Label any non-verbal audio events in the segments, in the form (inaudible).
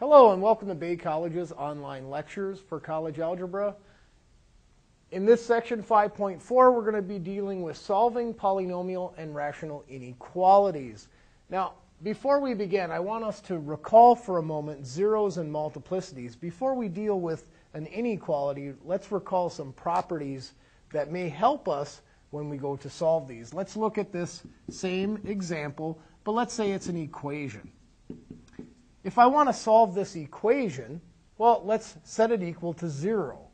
Hello and welcome to Bay College's online lectures for college algebra. In this section 5.4 we're going to be dealing with solving polynomial and rational inequalities. Now before we begin I want us to recall for a moment zeros and multiplicities. Before we deal with an inequality let's recall some properties that may help us when we go to solve these. Let's look at this same example but let's say it's an equation. If I want to solve this equation, well, let's set it equal to 0.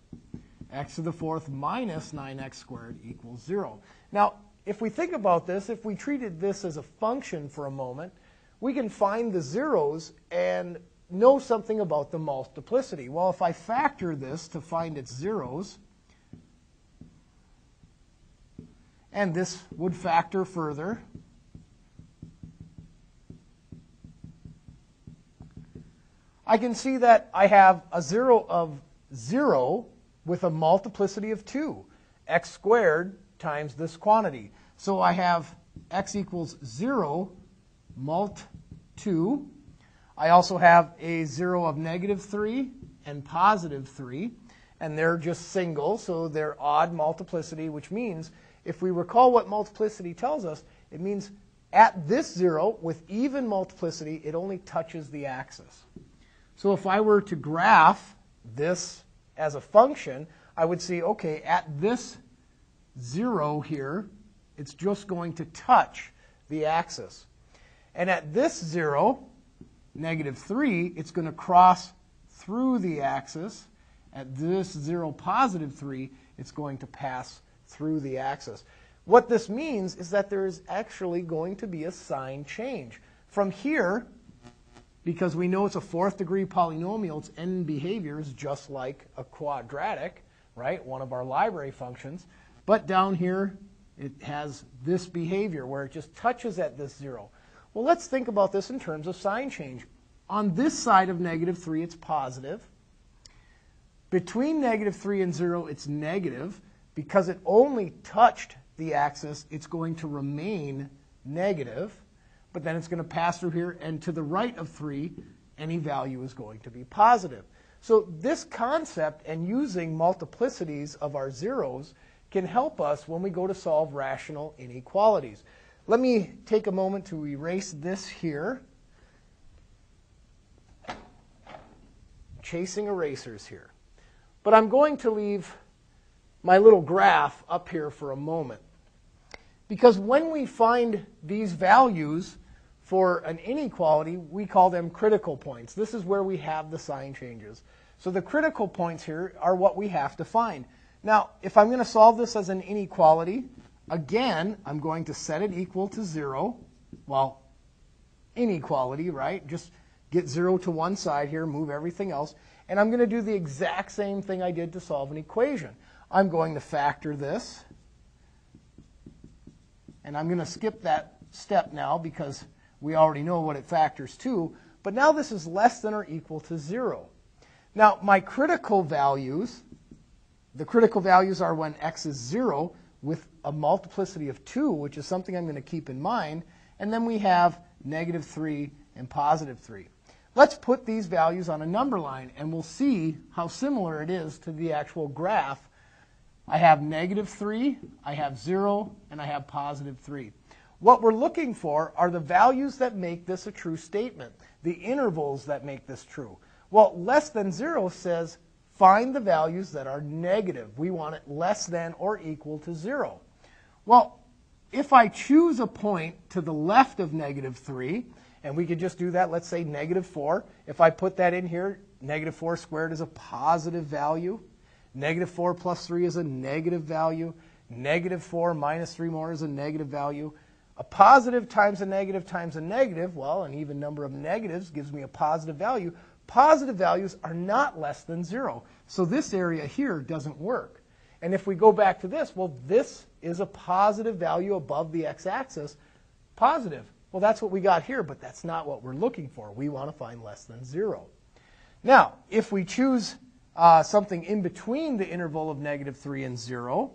x to the fourth minus 9x squared equals 0. Now, if we think about this, if we treated this as a function for a moment, we can find the zeros and know something about the multiplicity. Well, if I factor this to find its zeros, and this would factor further, I can see that I have a 0 of 0 with a multiplicity of 2, x squared times this quantity. So I have x equals 0 mult 2. I also have a 0 of negative 3 and positive 3, and they're just single, so they're odd multiplicity, which means if we recall what multiplicity tells us, it means at this 0 with even multiplicity, it only touches the axis. So if I were to graph this as a function, I would see, okay, at this 0 here, it's just going to touch the axis. And at this 0, negative 3, it's going to cross through the axis. At this 0, positive 3, it's going to pass through the axis. What this means is that there is actually going to be a sign change. From here, because we know it's a fourth degree polynomial, its end behavior is just like a quadratic, right? One of our library functions. But down here, it has this behavior where it just touches at this zero. Well, let's think about this in terms of sign change. On this side of negative 3, it's positive. Between negative 3 and 0, it's negative. Because it only touched the axis, it's going to remain negative but then it's going to pass through here, and to the right of 3, any value is going to be positive. So this concept and using multiplicities of our zeros can help us when we go to solve rational inequalities. Let me take a moment to erase this here. Chasing erasers here. But I'm going to leave my little graph up here for a moment. Because when we find these values, for an inequality, we call them critical points. This is where we have the sign changes. So the critical points here are what we have to find. Now, if I'm going to solve this as an inequality, again, I'm going to set it equal to 0. Well, inequality, right? Just get 0 to one side here, move everything else. And I'm going to do the exact same thing I did to solve an equation. I'm going to factor this. And I'm going to skip that step now because we already know what it factors to. But now this is less than or equal to 0. Now, my critical values, the critical values are when x is 0 with a multiplicity of 2, which is something I'm going to keep in mind. And then we have negative 3 and positive 3. Let's put these values on a number line, and we'll see how similar it is to the actual graph. I have negative 3, I have 0, and I have positive 3. What we're looking for are the values that make this a true statement, the intervals that make this true. Well, less than 0 says find the values that are negative. We want it less than or equal to 0. Well, if I choose a point to the left of negative 3, and we could just do that, let's say negative 4. If I put that in here, negative 4 squared is a positive value. Negative 4 plus 3 is a negative value. Negative 4 minus 3 more is a negative value. A positive times a negative times a negative, well, an even number of negatives gives me a positive value. Positive values are not less than zero. So this area here doesn't work. And if we go back to this, well, this is a positive value above the x-axis. Positive. Well, that's what we got here, but that's not what we're looking for. We want to find less than zero. Now, if we choose uh, something in between the interval of negative 3 and 0,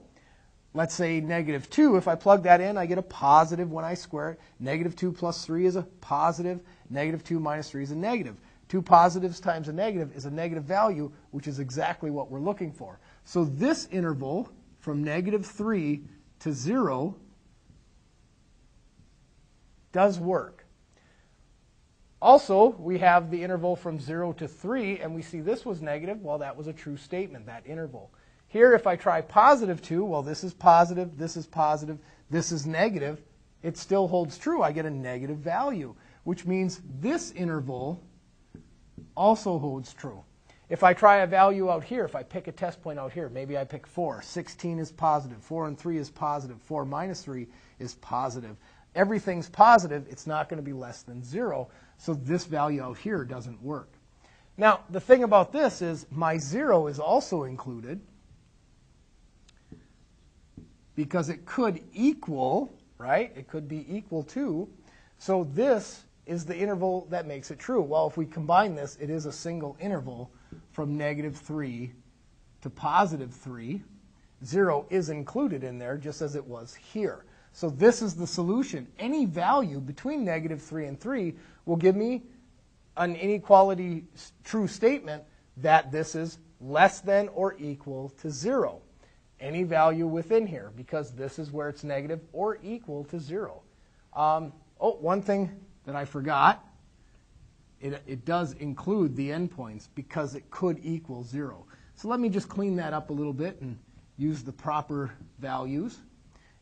let's say negative 2, if I plug that in, I get a positive when I square it. Negative 2 plus 3 is a positive. Negative 2 minus 3 is a negative. Two positives times a negative is a negative value, which is exactly what we're looking for. So this interval from negative 3 to 0 does work. Also, we have the interval from 0 to 3, and we see this was negative. Well, that was a true statement, that interval. Here, if I try positive 2, well, this is positive, this is positive, this is negative. It still holds true. I get a negative value, which means this interval also holds true. If I try a value out here, if I pick a test point out here, maybe I pick 4. 16 is positive. 4 and 3 is positive. 4 minus 3 is positive. Everything's positive. It's not going to be less than 0. So this value out here doesn't work. Now, the thing about this is my 0 is also included because it could equal, right? It could be equal to. So this is the interval that makes it true. Well, if we combine this, it is a single interval from negative 3 to positive 3. 0 is included in there just as it was here. So this is the solution. Any value between negative 3 and 3 will give me an inequality true statement that this is less than or equal to 0. Any value within here because this is where it's negative or equal to 0. Um, oh, one thing that I forgot it, it does include the endpoints because it could equal zero. So let me just clean that up a little bit and use the proper values,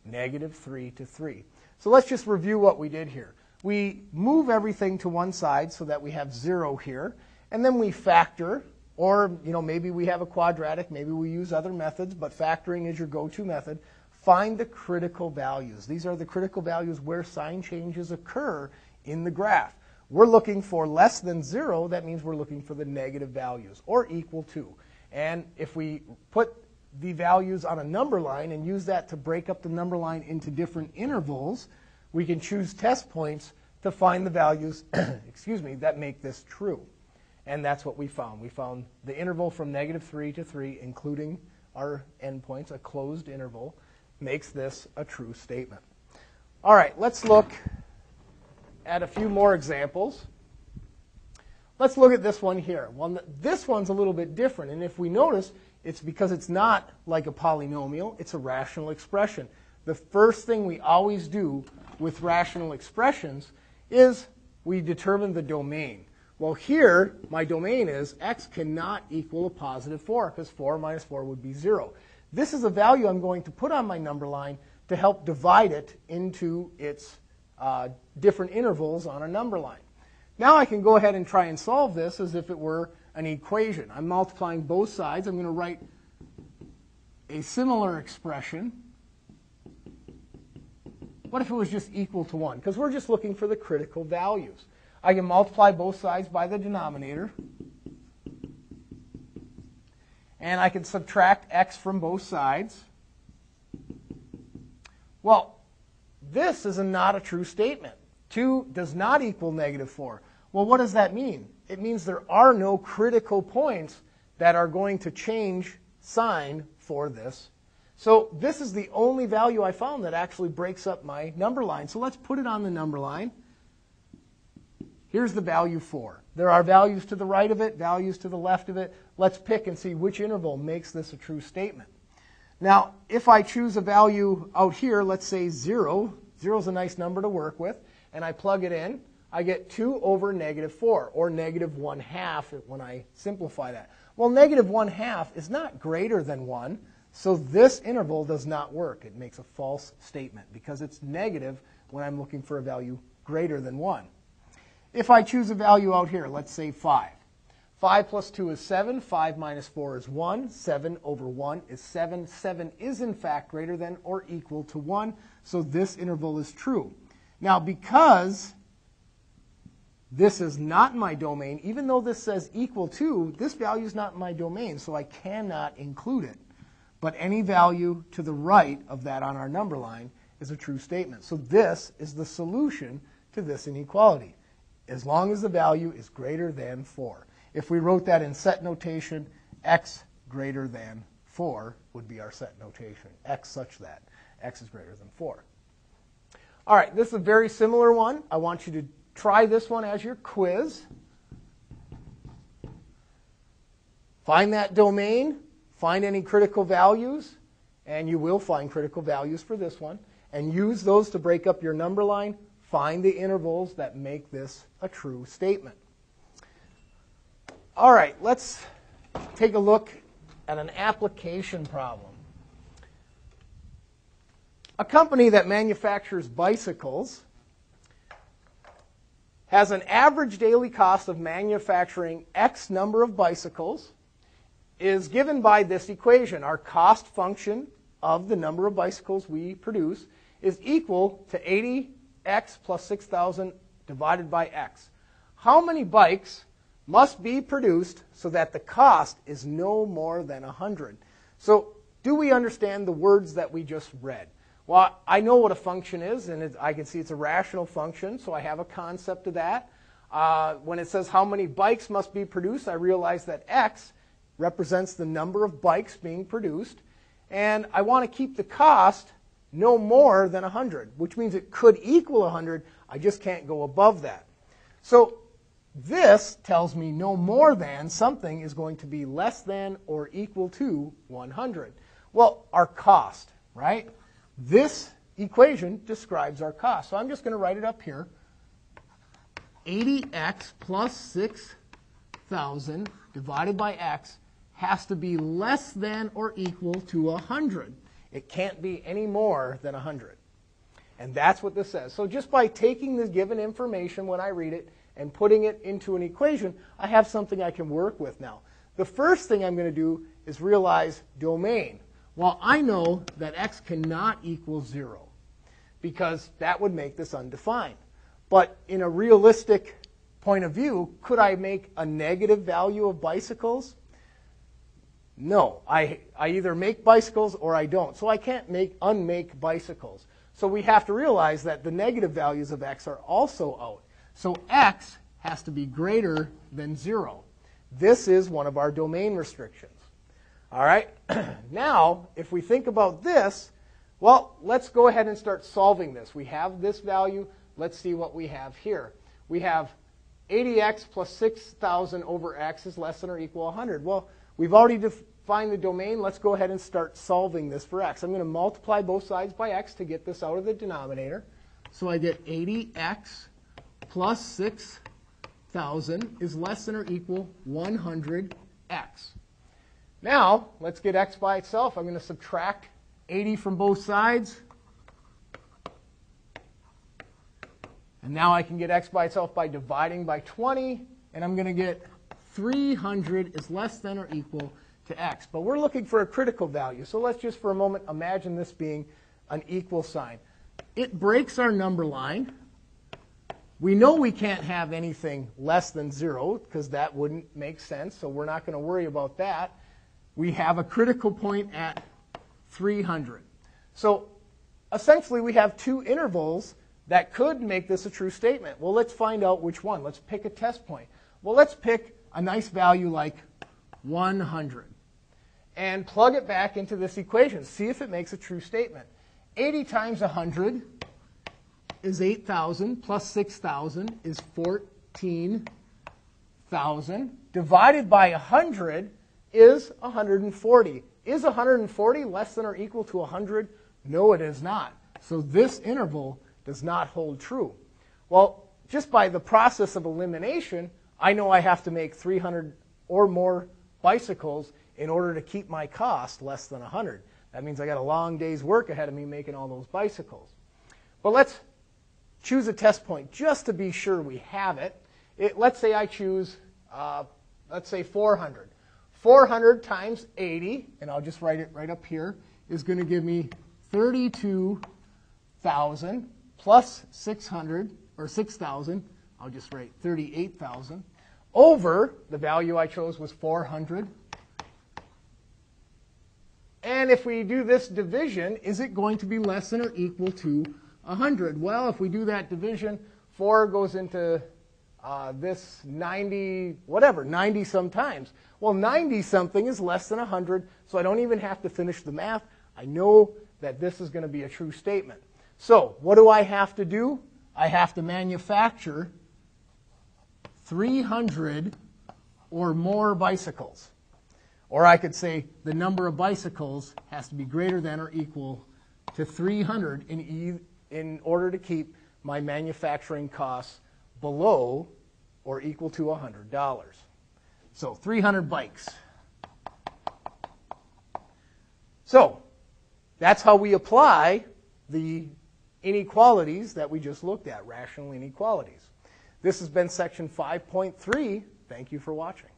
negative 3 to 3. So let's just review what we did here. We move everything to one side so that we have 0 here, and then we factor, or you know maybe we have a quadratic, maybe we use other methods, but factoring is your go-to method. Find the critical values. These are the critical values where sign changes occur in the graph. We're looking for less than zero. That means we're looking for the negative values or equal to. And if we put the values on a number line and use that to break up the number line into different intervals, we can choose test points to find the values, (clears throat) excuse me, that make this true. And that's what we found. We found the interval from negative 3 to 3, including our endpoints, a closed interval, makes this a true statement. All right, let's look at a few more examples. Let's look at this one here. Well, this one's a little bit different, and if we notice, it's because it's not like a polynomial, it's a rational expression. The first thing we always do with rational expressions is we determine the domain. Well, here, my domain is x cannot equal a positive 4, because 4 minus 4 would be 0. This is a value I'm going to put on my number line to help divide it into its uh, different intervals on a number line. Now I can go ahead and try and solve this as if it were an equation. I'm multiplying both sides. I'm going to write a similar expression. What if it was just equal to 1? Because we're just looking for the critical values. I can multiply both sides by the denominator. And I can subtract x from both sides. Well, this is a not a true statement. 2 does not equal negative 4. Well, what does that mean? It means there are no critical points that are going to change sign for this. So this is the only value I found that actually breaks up my number line. So let's put it on the number line. Here's the value 4. There are values to the right of it, values to the left of it. Let's pick and see which interval makes this a true statement. Now, if I choose a value out here, let's say 0, 0 is a nice number to work with, and I plug it in, I get 2 over negative 4, or negative 1 half when I simplify that. Well, negative 1 half is not greater than 1, so this interval does not work. It makes a false statement because it's negative when I'm looking for a value greater than 1. If I choose a value out here, let's say 5. 5 plus 2 is 7. 5 minus 4 is 1. 7 over 1 is 7. 7 is, in fact, greater than or equal to 1. So this interval is true. Now, because this is not my domain, even though this says equal to, this value is not my domain, so I cannot include it. But any value to the right of that on our number line is a true statement. So this is the solution to this inequality, as long as the value is greater than 4. If we wrote that in set notation, x greater than 4 would be our set notation, x such that x is greater than 4. All right, this is a very similar one. I want you to try this one as your quiz. Find that domain, find any critical values, and you will find critical values for this one, and use those to break up your number line. Find the intervals that make this a true statement. All right, let's take a look at an application problem. A company that manufactures bicycles has an average daily cost of manufacturing X number of bicycles is given by this equation. Our cost function of the number of bicycles we produce is equal to 80x plus 6,000 divided by x. How many bikes must be produced so that the cost is no more than 100? So do we understand the words that we just read? Well, I know what a function is, and it, I can see it's a rational function, so I have a concept of that. Uh, when it says how many bikes must be produced, I realize that x represents the number of bikes being produced, and I want to keep the cost no more than 100, which means it could equal 100. I just can't go above that. So this tells me no more than something is going to be less than or equal to 100. Well, our cost, right? This equation describes our cost. So I'm just going to write it up here. 80x plus 6,000 divided by x has to be less than or equal to 100. It can't be any more than 100. And that's what this says. So just by taking the given information when I read it and putting it into an equation, I have something I can work with now. The first thing I'm going to do is realize domain. Well, I know that x cannot equal 0 because that would make this undefined. But in a realistic point of view, could I make a negative value of bicycles? No. I, I either make bicycles or I don't. So I can't make unmake bicycles. So we have to realize that the negative values of x are also out. So x has to be greater than 0. This is one of our domain restrictions. All right? (clears throat) now, if we think about this, well, let's go ahead and start solving this. We have this value. Let's see what we have here. We have 80x plus 6,000 over x is less than or equal 100. Well, we've already defined the domain. Let's go ahead and start solving this for x. I'm going to multiply both sides by x to get this out of the denominator. So I get 80x plus 6,000 is less than or equal 100x. Now, let's get x by itself. I'm going to subtract 80 from both sides. And now I can get x by itself by dividing by 20. And I'm going to get 300 is less than or equal to x. But we're looking for a critical value. So let's just for a moment imagine this being an equal sign. It breaks our number line. We know we can't have anything less than 0 because that wouldn't make sense. So we're not going to worry about that we have a critical point at 300. So essentially, we have two intervals that could make this a true statement. Well, let's find out which one. Let's pick a test point. Well, let's pick a nice value like 100 and plug it back into this equation. See if it makes a true statement. 80 times 100 is 8,000 plus 6,000 is 14,000 divided by 100 is 140. Is 140 less than or equal to 100? No, it is not. So this interval does not hold true. Well, just by the process of elimination, I know I have to make 300 or more bicycles in order to keep my cost less than 100. That means I got a long day's work ahead of me making all those bicycles. But let's choose a test point just to be sure we have it. it let's say I choose, uh, let's say 400. 400 times 80, and I'll just write it right up here, is going to give me 32,000 plus 600, or 6,000, I'll just write 38,000, over the value I chose was 400. And if we do this division, is it going to be less than or equal to 100? Well, if we do that division, 4 goes into uh, this 90, whatever, 90 sometimes. Well, 90 something is less than 100, so I don't even have to finish the math. I know that this is going to be a true statement. So, what do I have to do? I have to manufacture 300 or more bicycles. Or I could say the number of bicycles has to be greater than or equal to 300 in, e- in order to keep my manufacturing costs below or equal to $100. So 300 bikes. So that's how we apply the inequalities that we just looked at, rational inequalities. This has been section 5.3. Thank you for watching.